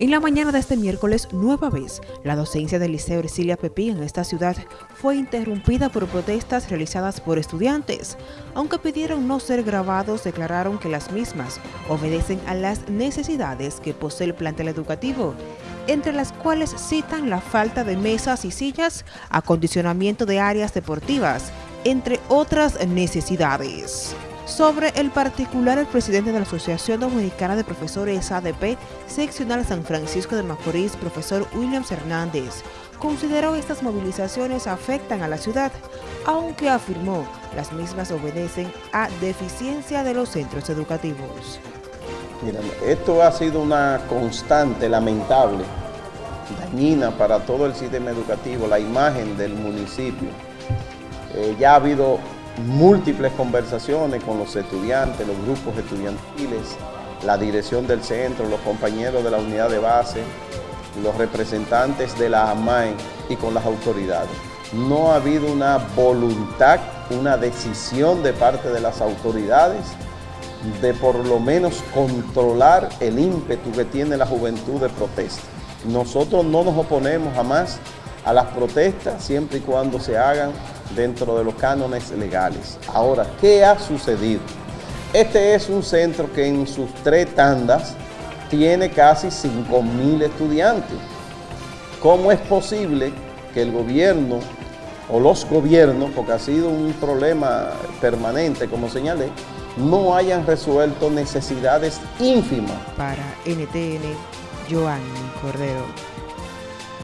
En la mañana de este miércoles, nueva vez, la docencia del Liceo Ercilia Pepín en esta ciudad fue interrumpida por protestas realizadas por estudiantes. Aunque pidieron no ser grabados, declararon que las mismas obedecen a las necesidades que posee el plantel educativo, entre las cuales citan la falta de mesas y sillas, acondicionamiento de áreas deportivas, entre otras necesidades. Sobre el particular, el presidente de la Asociación Dominicana de Profesores ADP, seccional San Francisco de Macorís, profesor Williams Hernández, consideró estas movilizaciones afectan a la ciudad, aunque afirmó las mismas obedecen a deficiencia de los centros educativos. Esto ha sido una constante lamentable, dañina para todo el sistema educativo, la imagen del municipio. Eh, ya ha habido múltiples conversaciones con los estudiantes, los grupos estudiantiles, la dirección del centro, los compañeros de la unidad de base, los representantes de la AMAE y con las autoridades. No ha habido una voluntad, una decisión de parte de las autoridades de por lo menos controlar el ímpetu que tiene la juventud de protesta. Nosotros no nos oponemos jamás a las protestas siempre y cuando se hagan dentro de los cánones legales. Ahora, ¿qué ha sucedido? Este es un centro que en sus tres tandas tiene casi 5 mil estudiantes. ¿Cómo es posible que el gobierno o los gobiernos, porque ha sido un problema permanente, como señalé, no hayan resuelto necesidades ínfimas? Para NTN, Joanny Cordero.